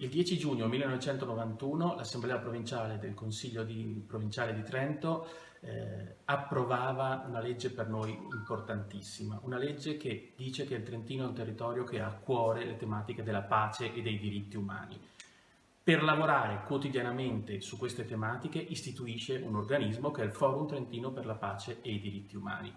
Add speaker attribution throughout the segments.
Speaker 1: Il 10 giugno 1991 l'Assemblea Provinciale del Consiglio di, Provinciale di Trento eh, approvava una legge per noi importantissima, una legge che dice che il Trentino è un territorio che ha a cuore le tematiche della pace e dei diritti umani. Per lavorare quotidianamente su queste tematiche istituisce un organismo che è il Forum Trentino per la Pace e i Diritti Umani.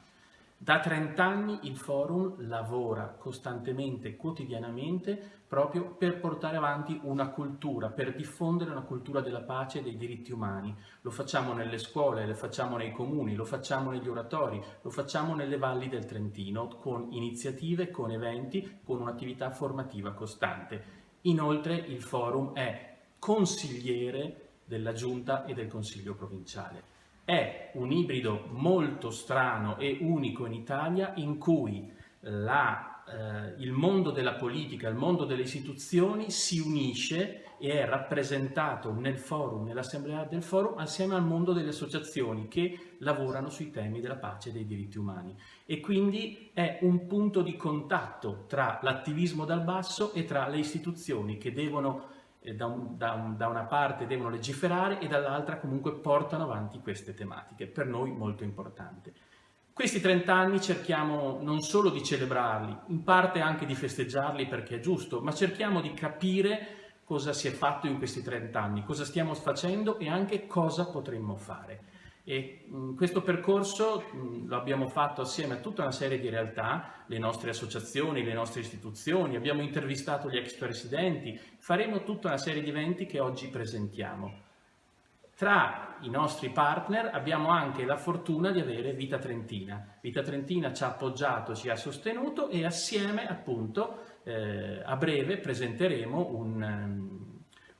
Speaker 1: Da 30 anni il forum lavora costantemente, quotidianamente, proprio per portare avanti una cultura, per diffondere una cultura della pace e dei diritti umani. Lo facciamo nelle scuole, lo facciamo nei comuni, lo facciamo negli oratori, lo facciamo nelle valli del Trentino, con iniziative, con eventi, con un'attività formativa costante. Inoltre il forum è consigliere della Giunta e del Consiglio provinciale è un ibrido molto strano e unico in Italia in cui la, eh, il mondo della politica, il mondo delle istituzioni si unisce e è rappresentato nel forum, nell'assemblea del forum, assieme al mondo delle associazioni che lavorano sui temi della pace e dei diritti umani. E quindi è un punto di contatto tra l'attivismo dal basso e tra le istituzioni che devono da, un, da, un, da, una parte devono legiferare e dall'altra comunque portano avanti queste tematiche, per noi molto importante. Questi 30 anni cerchiamo non solo di celebrarli, in parte anche di festeggiarli perché è giusto, ma cerchiamo di capire cosa si è fatto in questi 30 anni, cosa stiamo facendo e anche cosa potremmo fare. E mh, questo percorso mh, lo abbiamo fatto assieme a tutta una serie di realtà, le nostre associazioni, le nostre istituzioni, abbiamo intervistato gli ex presidenti, faremo tutta una serie di eventi che oggi presentiamo. Tra i nostri partner abbiamo anche la fortuna di avere Vita Trentina. Vita Trentina ci ha appoggiato, ci ha sostenuto e assieme appunto eh, a breve presenteremo un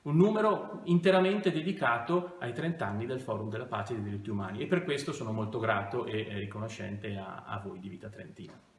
Speaker 1: un numero interamente dedicato ai 30 anni del Forum della Pace e dei diritti umani e per questo sono molto grato e riconoscente a, a voi di Vita Trentina.